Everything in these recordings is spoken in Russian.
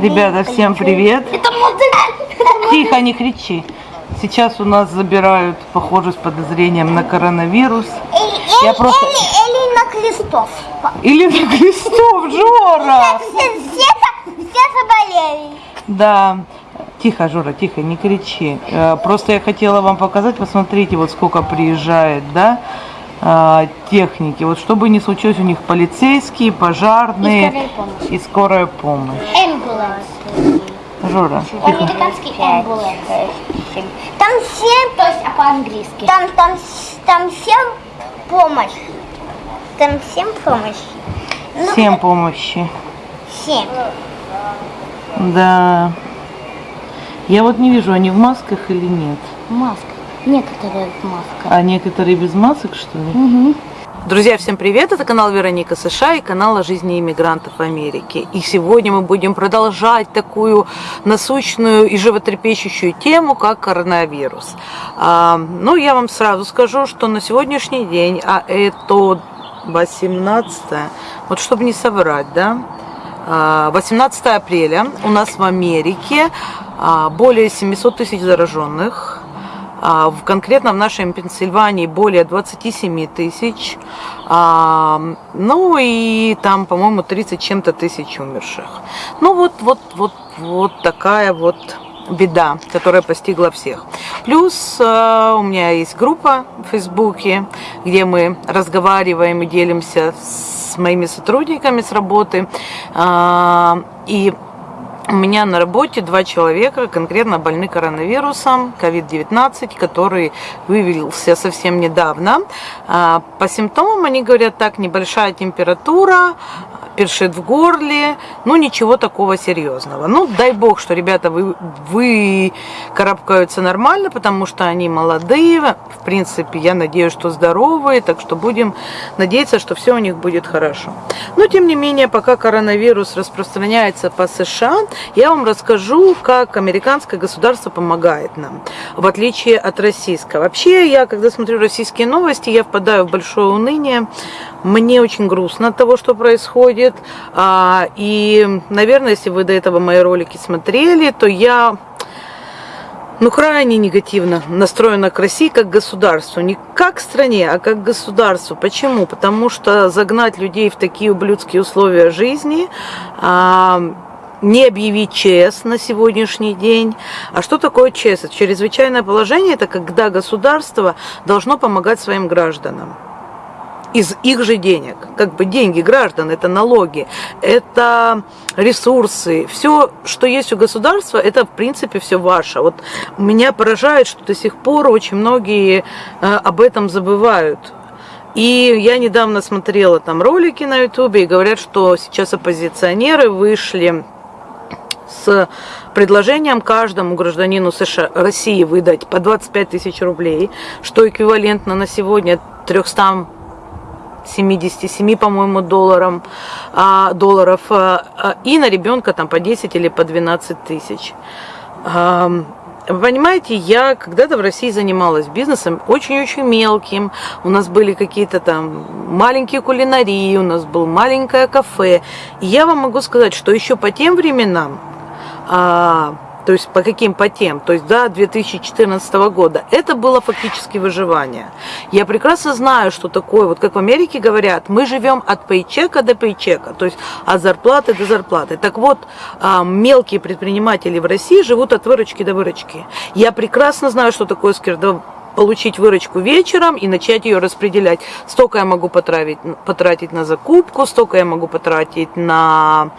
Ребята, всем привет. Тихо, не кричи. Сейчас у нас забирают, похоже, с подозрением на коронавирус. Я просто... Или, или на Крестов. Или на Крестов, Жора! Все, все, все заболели. Да. Тихо, Жора, тихо, не кричи. Э, Просто я хотела вам показать, посмотрите, вот сколько приезжает, да, а, техники. Вот что бы ни случилось, у них полицейские, пожарные И скорая помощь. и скорая помощь. Ambulance. Жора, тихо. Американский ambulance. Там семь, то есть а по-английски. Там, там, там семь помощь. Там семь помощь. Ну, Всем помощи. Семь. Да. Я вот не вижу, они в масках или нет. Маска. Некоторые маска. А некоторые без масок, что ли? Угу. Друзья, всем привет! Это канал Вероника США и канал о жизни иммигрантов в Америке. И сегодня мы будем продолжать такую насущную и животрепещущую тему, как коронавирус. А, ну, я вам сразу скажу, что на сегодняшний день, а это 18 вот чтобы не соврать, да, а, 18 апреля у нас в Америке а, более 700 тысяч зараженных, а, в, конкретно в нашей Пенсильвании более 27 тысяч. А, ну и там, по-моему, 30 чем-то тысяч умерших. Ну вот, вот, вот, вот такая вот беда, которая постигла всех. Плюс э, у меня есть группа в Фейсбуке, где мы разговариваем и делимся с моими сотрудниками с работы. А, и у меня на работе два человека конкретно больны коронавирусом, COVID-19, который выявился совсем недавно. А, По симптомам они говорят так, небольшая температура, першит в горле, ну ничего такого серьезного. Ну, дай бог, что ребята вы, вы карабкаются нормально, потому что они молодые, в принципе, я надеюсь, что здоровые, так что будем надеяться, что все у них будет хорошо. Но, тем не менее, пока коронавирус распространяется по США, я вам расскажу, как американское государство помогает нам, в отличие от российского. Вообще, я, когда смотрю российские новости, я впадаю в большое уныние, мне очень грустно от того, что происходит. А, И, наверное, если вы до этого мои ролики смотрели, то я ну, крайне негативно настроена к России как государству. Не как стране, а как государству. Почему? Потому что загнать людей в такие ублюдские условия жизни, а, не объявить ЧС на сегодняшний день. А что такое ЧС? Чрезвычайное положение – это когда государство должно помогать своим гражданам из их же денег. Как бы деньги граждан, это налоги, это ресурсы. Все, что есть у государства, это в принципе все ваше. Вот меня поражает, что до сих пор очень многие э, об этом забывают. И я недавно смотрела там ролики на ютубе и говорят, что сейчас оппозиционеры вышли с предложением каждому гражданину США, России выдать по 25 тысяч рублей, что эквивалентно на сегодня 300 77, по-моему, долларам, а, долларов, а, а, и на ребенка там по 10 или по 12 тысяч. Вы понимаете, я когда-то в России занималась бизнесом очень-очень мелким. У нас были какие-то там маленькие кулинарии, у нас было маленькое кафе. И я вам могу сказать, что еще по тем временам, то есть по каким по тем, то есть до 2014 года, это было фактически выживание. Я прекрасно знаю, что такое, вот как в Америке говорят, мы живем от пейчека до пейчека, то есть от зарплаты до зарплаты. Так вот, а, мелкие предприниматели в России живут от выручки до выручки. Я прекрасно знаю, что такое скирдов получить выручку вечером и начать ее распределять. Столько я могу потратить, потратить на закупку, столько я могу потратить на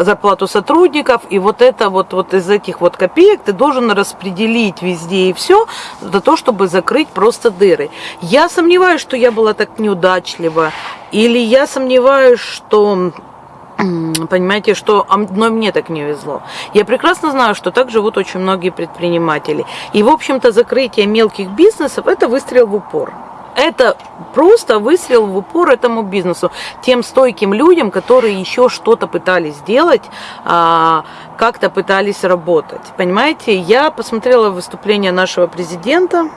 зарплату сотрудников. И вот это вот, вот из этих вот копеек ты должен распределить везде и все за то, чтобы закрыть просто дыры. Я сомневаюсь, что я была так неудачлива. Или я сомневаюсь, что Понимаете, что одной мне так не везло. Я прекрасно знаю, что так живут очень многие предприниматели. И, в общем-то, закрытие мелких бизнесов – это выстрел в упор. Это просто выстрел в упор этому бизнесу, тем стойким людям, которые еще что-то пытались сделать, а, как-то пытались работать. Понимаете, я посмотрела выступление нашего президента,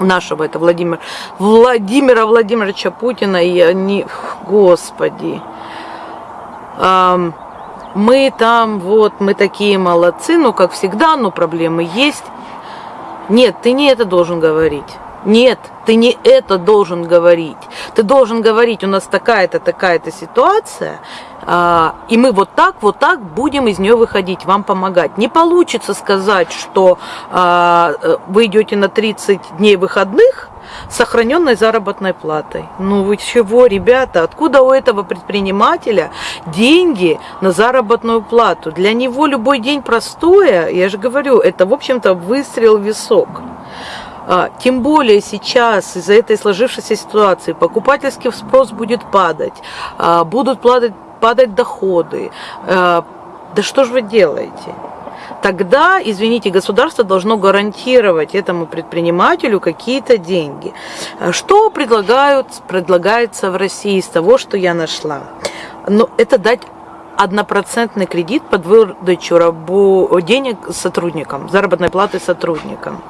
нашего, это Владимир, Владимира Владимировича Путина, и они, господи, мы там вот, мы такие молодцы, ну как всегда, но проблемы есть. Нет, ты не это должен говорить. Нет, ты не это должен говорить. Ты должен говорить, у нас такая-то, такая-то ситуация, а, и мы вот так, вот так будем из нее выходить, вам помогать. Не получится сказать, что а, вы идете на 30 дней выходных, сохраненной заработной платой. Ну вы чего, ребята, откуда у этого предпринимателя деньги на заработную плату? Для него любой день простое, я же говорю, это, в общем-то, выстрел в висок. А, тем более сейчас из-за этой сложившейся ситуации покупательский спрос будет падать, а, будут падать, падать доходы. А, да что же вы делаете? Тогда, извините, государство должно гарантировать этому предпринимателю какие-то деньги. Что предлагают, предлагается в России из того, что я нашла? Но это дать однопроцентный кредит под выдачу рабу, денег сотрудникам, заработной платы сотрудникам.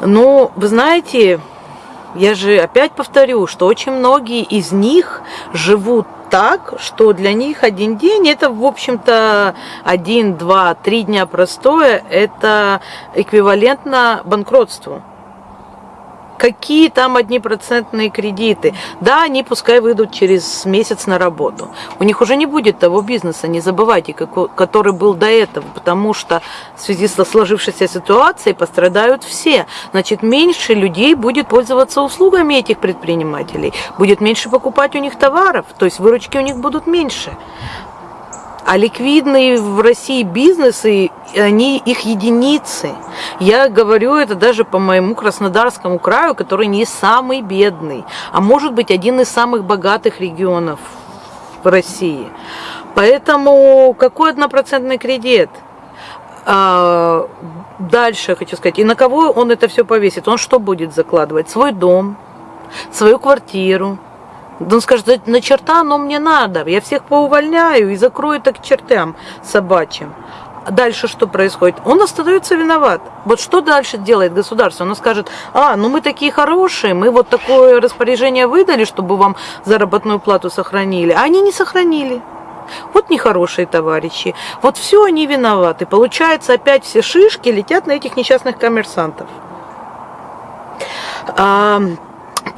Ну, вы знаете, я же опять повторю, что очень многие из них живут так, что для них один день это, в общем-то, один, два, три дня простое, это эквивалентно банкротству. Какие там одни процентные кредиты? Да, они пускай выйдут через месяц на работу. У них уже не будет того бизнеса, не забывайте, который был до этого, потому что в связи со сложившейся ситуацией пострадают все. Значит, меньше людей будет пользоваться услугами этих предпринимателей, будет меньше покупать у них товаров, то есть выручки у них будут меньше. А ликвидные в России бизнесы, они их единицы. Я говорю это даже по моему Краснодарскому краю, который не самый бедный, а может быть один из самых богатых регионов в России. Поэтому какой однопроцентный кредит? А, дальше хочу сказать, и на кого он это все повесит? Он что будет закладывать? Свой дом, свою квартиру, он скажет, на черта оно мне надо, я всех поувольняю и закрою так чертям собачьим. Дальше что происходит? Он остается виноват. Вот что дальше делает государство? Оно скажет, а, ну мы такие хорошие, мы вот такое распоряжение выдали, чтобы вам заработную плату сохранили. А они не сохранили. Вот нехорошие товарищи. Вот все они виноваты. Получается, опять все шишки летят на этих несчастных коммерсантов.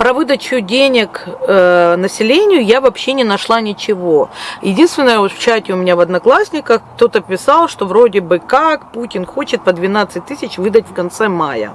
Про выдачу денег э, населению я вообще не нашла ничего. Единственное, вот в чате у меня в Одноклассниках кто-то писал, что вроде бы как Путин хочет по 12 тысяч выдать в конце мая.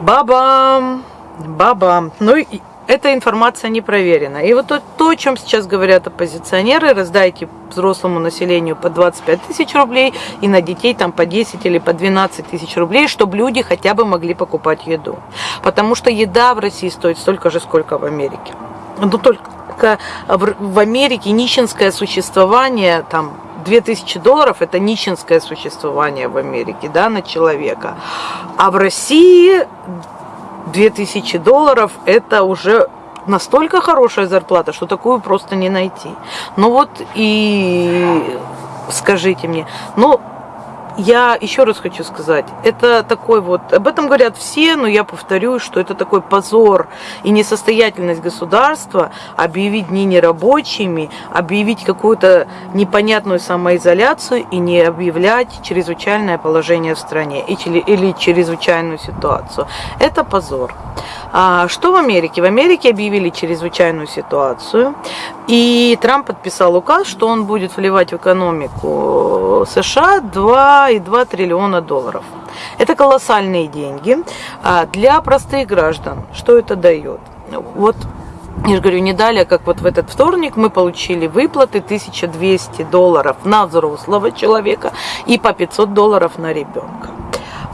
Бабам! Бабам! Ну и эта информация не проверена. И вот то, то, о чем сейчас говорят оппозиционеры, раздайте взрослому населению по 25 тысяч рублей и на детей там по 10 или по 12 тысяч рублей, чтобы люди хотя бы могли покупать еду. Потому что еда в России стоит столько же, сколько в Америке. Но только в Америке нищенское существование там 2000 долларов это нищенское существование в Америке, да, на человека. А в России 2000 долларов это уже настолько хорошая зарплата, что такую просто не найти. Ну вот и скажите мне, ну я еще раз хочу сказать, это такой вот, об этом говорят все, но я повторюсь, что это такой позор и несостоятельность государства объявить дни нерабочими, объявить какую-то непонятную самоизоляцию и не объявлять чрезвычайное положение в стране или чрезвычайную ситуацию. Это позор. А что в Америке? В Америке объявили чрезвычайную ситуацию, и Трамп подписал указ, что он будет вливать в экономику США 2,2 триллиона долларов. Это колоссальные деньги а для простых граждан. Что это дает? Вот я же говорю, не далее, как вот в этот вторник мы получили выплаты 1200 долларов на взрослого человека и по 500 долларов на ребенка.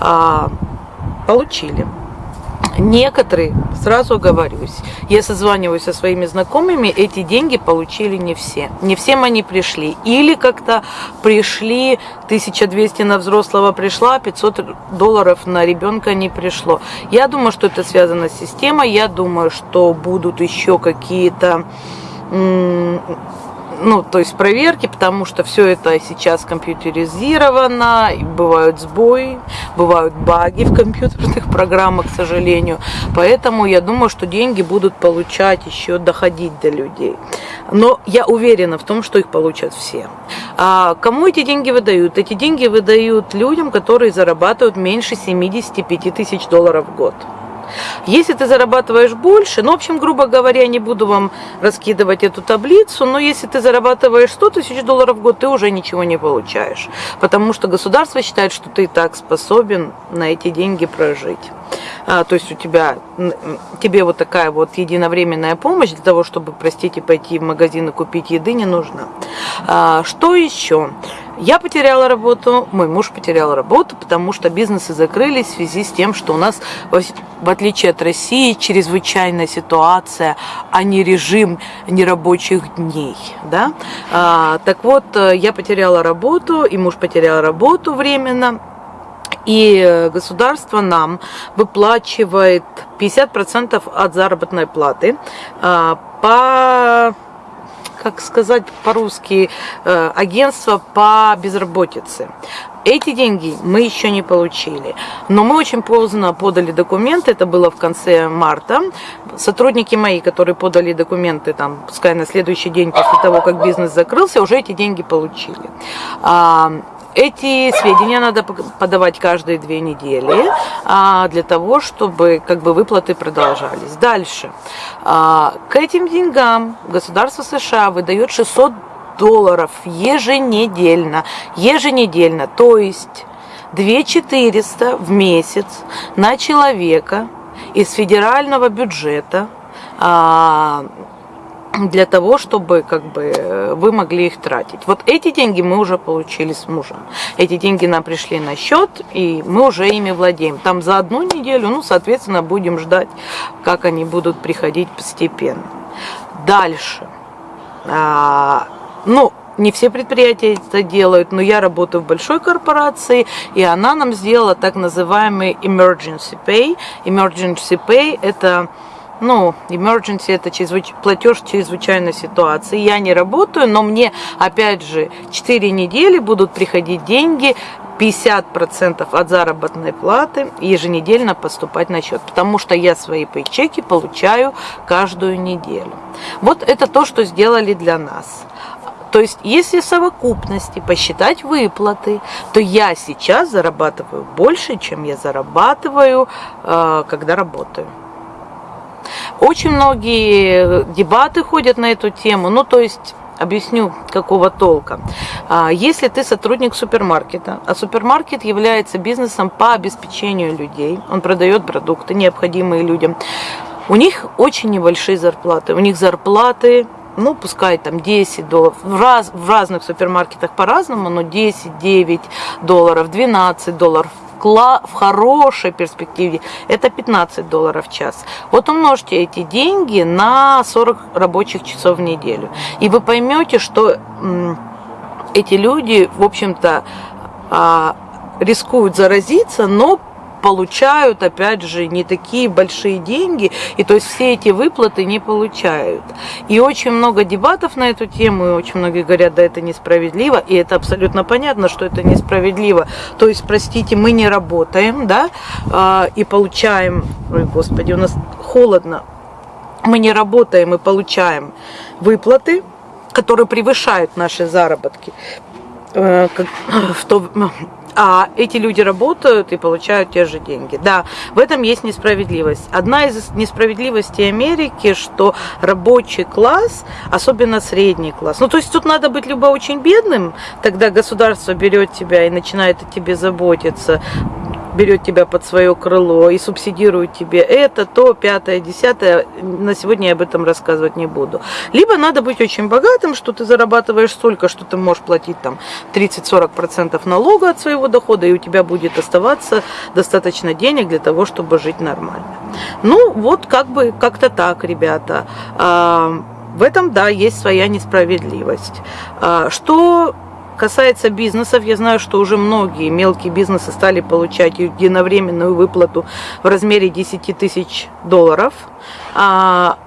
А, получили. Некоторые, сразу говорюсь, я созваниваюсь со своими знакомыми, эти деньги получили не все. Не всем они пришли. Или как-то пришли, 1200 на взрослого пришла, 500 долларов на ребенка не пришло. Я думаю, что это связано с системой. Я думаю, что будут еще какие-то ну, то есть проверки, потому что все это сейчас компьютеризировано, бывают сбои, бывают баги в компьютерных программах, к сожалению. Поэтому я думаю, что деньги будут получать еще доходить до людей. Но я уверена в том, что их получат все. А кому эти деньги выдают? Эти деньги выдают людям, которые зарабатывают меньше 75 тысяч долларов в год. Если ты зарабатываешь больше, ну, в общем, грубо говоря, не буду вам раскидывать эту таблицу, но если ты зарабатываешь 100 тысяч долларов в год, ты уже ничего не получаешь, потому что государство считает, что ты и так способен на эти деньги прожить. А, то есть у тебя, тебе вот такая вот единовременная помощь для того, чтобы, простите, пойти в магазин и купить еды не нужна. А, что еще? Я потеряла работу, мой муж потерял работу, потому что бизнесы закрылись в связи с тем, что у нас, в отличие от России, чрезвычайная ситуация, а не режим нерабочих дней. Да? А, так вот, э, я потеряла работу, и муж потерял работу временно. И государство нам выплачивает 50% от заработной платы а, по как сказать по-русски, э, агентство по безработице. Эти деньги мы еще не получили, но мы очень поздно подали документы, это было в конце марта. Сотрудники мои, которые подали документы, там, пускай на следующий день после того, как бизнес закрылся, уже эти деньги получили. Эти сведения надо подавать каждые две недели а, для того, чтобы как бы выплаты продолжались. Дальше. А, к этим деньгам государство США выдает 600 долларов еженедельно. Еженедельно. То есть 2400 в месяц на человека из федерального бюджета а, для того, чтобы как бы вы могли их тратить. Вот эти деньги мы уже получили с мужем. Эти деньги нам пришли на счет, и мы уже ими владеем. Там за одну неделю, ну, соответственно, будем ждать, как они будут приходить постепенно. Дальше. А, ну, не все предприятия это делают, но я работаю в большой корпорации, и она нам сделала так называемый emergency pay. Emergency pay – это ну, emergency это чрезвыч... платеж чрезвычайной ситуации. Я не работаю, но мне, опять же, 4 недели будут приходить деньги, 50% от заработной платы еженедельно поступать на счет, потому что я свои пейчеки получаю каждую неделю. Вот это то, что сделали для нас. То есть, если совокупности посчитать выплаты, то я сейчас зарабатываю больше, чем я зарабатываю, э, когда работаю. Очень многие дебаты ходят на эту тему, ну то есть Объясню, какого толка. А, если ты сотрудник супермаркета, а супермаркет является бизнесом по обеспечению людей, он продает продукты, необходимые людям, у них очень небольшие зарплаты. У них зарплаты ну, пускай там 10 долларов, в, раз, в разных супермаркетах по-разному, но 10, 9 долларов, 12 долларов, в хорошей перспективе это 15 долларов в час. Вот умножьте эти деньги на 40 рабочих часов в неделю. И вы поймете, что эти люди, в общем-то, а, рискуют заразиться, но получают, опять же, не такие большие деньги, и то есть все эти выплаты не получают. И очень много дебатов на эту тему, и очень многие говорят, да, это несправедливо, и это абсолютно понятно, что это несправедливо. То есть, простите, мы не работаем, да, а, и получаем, ой, господи, у нас холодно, мы не работаем и получаем выплаты, которые превышают наши заработки. Э, в то, а эти люди работают и получают те же деньги. Да, в этом есть несправедливость. Одна из несправедливостей Америки, что рабочий класс, особенно средний класс, ну то есть тут надо быть либо очень бедным, тогда государство берет тебя и начинает о тебе заботиться, берет тебя под свое крыло и субсидирует тебе это, то, пятое, десятое. На сегодня я об этом рассказывать не буду. Либо надо быть очень богатым, что ты зарабатываешь столько, что ты можешь платить там 30-40% налога от своего дохода, и у тебя будет оставаться достаточно денег для того, чтобы жить нормально. Ну, вот как бы как-то так, ребята. А, в этом, да, есть своя несправедливость. А, что касается бизнесов, я знаю, что уже многие мелкие бизнесы стали получать единовременную выплату в размере 10 тысяч долларов. А,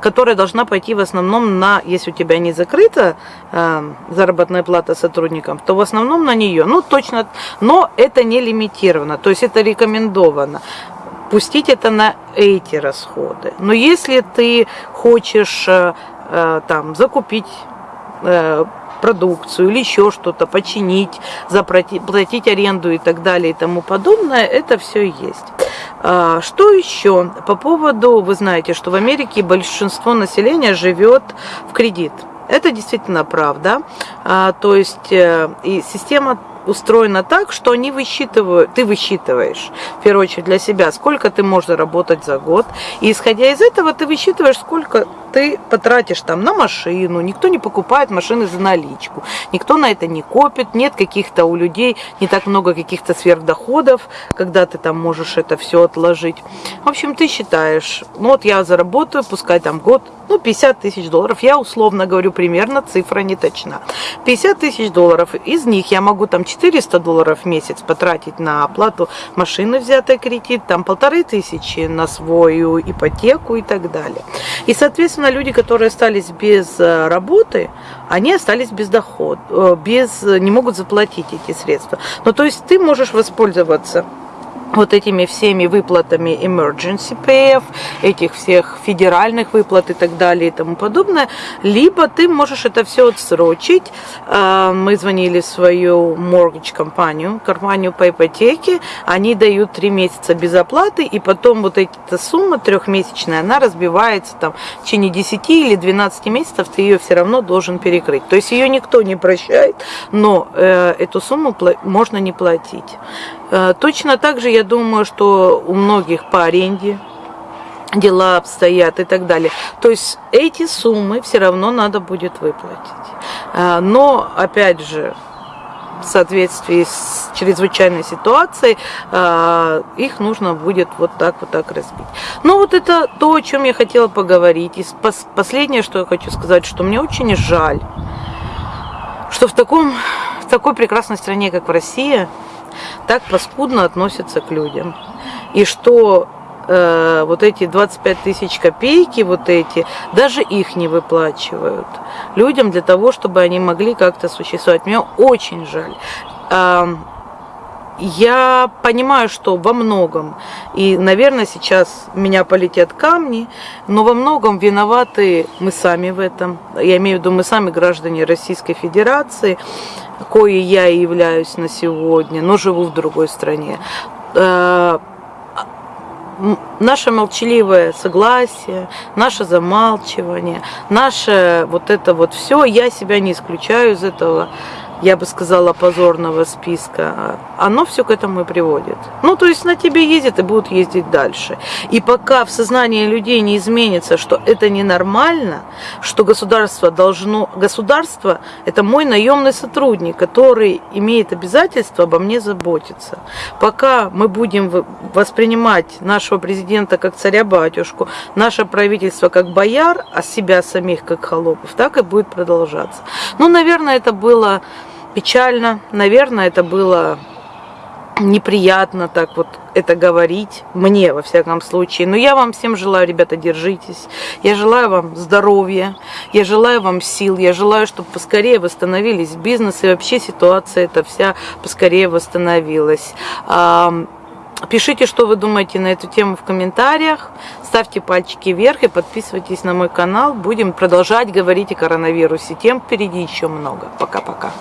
которая должна пойти в основном на, если у тебя не закрыта э, заработная плата сотрудникам, то в основном на нее. Ну, точно, но это не лимитировано, то есть это рекомендовано пустить это на эти расходы. Но если ты хочешь э, э, там закупить э, продукцию или еще что-то, починить, заплатить, платить аренду и так далее и тому подобное, это все есть. А, что еще? По поводу, вы знаете, что в Америке большинство населения живет в кредит. Это действительно правда. А, то есть э, и система устроена так, что они высчитывают, ты высчитываешь, в первую очередь для себя, сколько ты можешь заработать за год. И исходя из этого, ты высчитываешь, сколько ты потратишь там на машину, никто не покупает машины за наличку, никто на это не копит, нет каких-то у людей, не так много каких-то сверхдоходов, когда ты там можешь это все отложить. В общем, ты считаешь, ну вот я заработаю, пускай там год, ну 50 тысяч долларов, я условно говорю, примерно цифра не точна. 50 тысяч долларов, из них я могу там 400 долларов в месяц потратить на оплату машины, взятой кредит, там полторы тысячи на свою ипотеку и так далее. И, соответственно, Соответственно, люди, которые остались без э, работы, они остались без дохода, э, без, не могут заплатить эти средства. Ну, то есть ты можешь воспользоваться вот этими всеми выплатами emergency pay, этих всех федеральных выплат и так далее и тому подобное, либо ты можешь это все отсрочить. А, мы звонили в свою mortgage компанию, компанию по ипотеке, они дают три месяца без оплаты, и потом вот эта сумма трехмесячная, она разбивается там в течение 10 или 12 месяцев, ты ее все равно должен перекрыть. То есть ее никто не прощает, но э, эту сумму можно не платить. Э, точно так же я думаю, что у многих по аренде дела обстоят и так далее. То есть эти суммы все равно надо будет выплатить. Э, но, опять же, в соответствии с чрезвычайной ситуацией, э, их нужно будет вот так вот так разбить. Ну вот это то, о чем я хотела поговорить. И последнее, что я хочу сказать, что мне очень жаль, что в, таком, в такой прекрасной стране, как в России, так паскудно относятся к людям. И что э, вот эти 25 тысяч копейки, вот эти, даже их не выплачивают людям для того, чтобы они могли как-то существовать. Мне очень жаль. Э, я понимаю, что во многом, и, наверное, сейчас меня полетят камни, но во многом виноваты мы сами в этом. Я имею в виду мы сами граждане Российской Федерации, кое я являюсь на сегодня, но живу в другой стране. Э, наше молчаливое согласие, наше замалчивание, наше вот это вот все, я себя не исключаю из этого я бы сказала, позорного списка, оно все к этому и приводит. Ну, то есть на тебе ездят и будут ездить дальше. И пока в сознании людей не изменится, что это ненормально, что государство должно... Государство – это мой наемный сотрудник, который имеет обязательство обо мне заботиться. Пока мы будем воспринимать нашего президента как царя-батюшку, наше правительство как бояр, а себя самих как холопов, так и будет продолжаться. Ну, наверное, это было печально. Наверное, это было неприятно так вот это говорить, мне во всяком случае. Но я вам всем желаю, ребята, держитесь. Я желаю вам здоровья, я желаю вам сил, я желаю, чтобы поскорее восстановились бизнес и вообще ситуация эта вся поскорее восстановилась. Пишите, что вы думаете на эту тему в комментариях. Ставьте пальчики вверх и подписывайтесь на мой канал. Будем продолжать говорить о коронавирусе. Тем впереди еще много. Пока-пока.